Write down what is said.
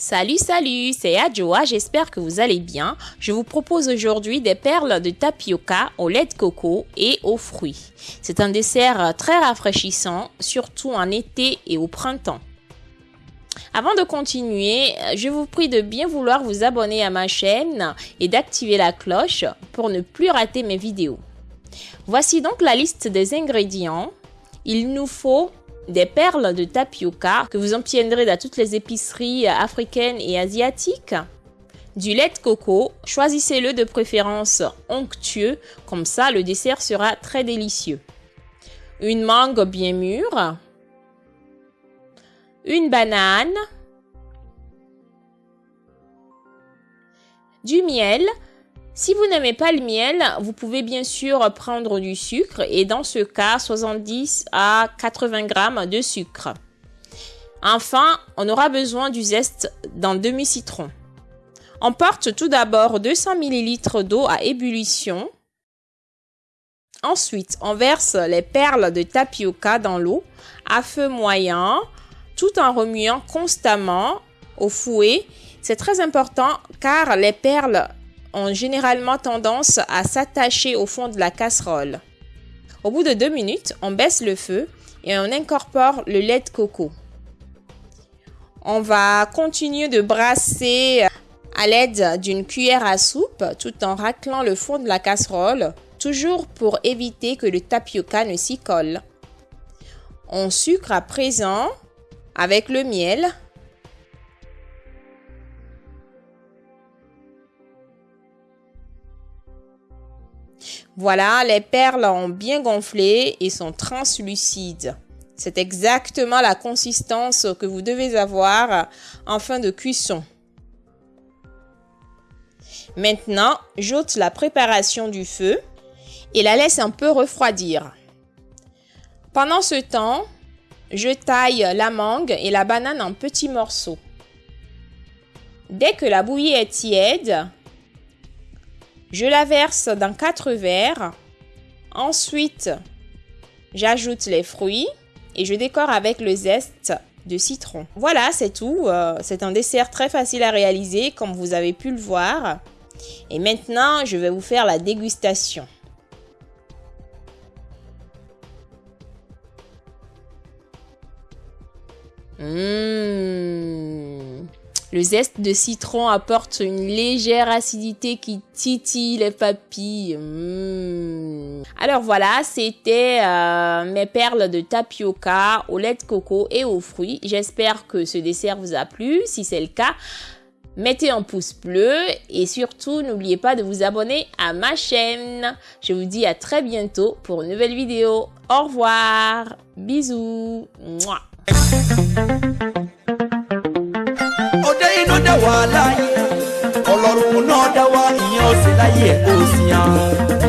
Salut, salut, c'est Adjoa, j'espère que vous allez bien. Je vous propose aujourd'hui des perles de tapioca au lait de coco et aux fruits. C'est un dessert très rafraîchissant, surtout en été et au printemps. Avant de continuer, je vous prie de bien vouloir vous abonner à ma chaîne et d'activer la cloche pour ne plus rater mes vidéos. Voici donc la liste des ingrédients. Il nous faut des perles de tapioca que vous obtiendrez dans toutes les épiceries africaines et asiatiques. Du lait de coco, choisissez-le de préférence onctueux, comme ça le dessert sera très délicieux. Une mangue bien mûre. Une banane. Du miel, si vous n'aimez pas le miel, vous pouvez bien sûr prendre du sucre et dans ce cas 70 à 80 grammes de sucre. Enfin, on aura besoin du zeste d'un demi-citron. On porte tout d'abord 200 ml d'eau à ébullition. Ensuite, on verse les perles de tapioca dans l'eau à feu moyen tout en remuant constamment au fouet. C'est très important car les perles ont généralement tendance à s'attacher au fond de la casserole. Au bout de deux minutes, on baisse le feu et on incorpore le lait de coco. On va continuer de brasser à l'aide d'une cuillère à soupe tout en raclant le fond de la casserole, toujours pour éviter que le tapioca ne s'y colle. On sucre à présent avec le miel Voilà, les perles ont bien gonflé et sont translucides. C'est exactement la consistance que vous devez avoir en fin de cuisson. Maintenant, j'ôte la préparation du feu et la laisse un peu refroidir. Pendant ce temps, je taille la mangue et la banane en petits morceaux. Dès que la bouillie est tiède, je la verse dans quatre verres. Ensuite, j'ajoute les fruits et je décore avec le zeste de citron. Voilà, c'est tout. Euh, c'est un dessert très facile à réaliser comme vous avez pu le voir. Et maintenant, je vais vous faire la dégustation. Mmh. Le zeste de citron apporte une légère acidité qui titille les papilles. Mmh. Alors voilà, c'était euh, mes perles de tapioca au lait de coco et aux fruits. J'espère que ce dessert vous a plu. Si c'est le cas, mettez un pouce bleu et surtout n'oubliez pas de vous abonner à ma chaîne. Je vous dis à très bientôt pour une nouvelle vidéo. Au revoir. Bisous. Wa láyé ọlọ́run náà dá wa ìyẹn ó sì láyé ẹ̀ kó sí àwọn.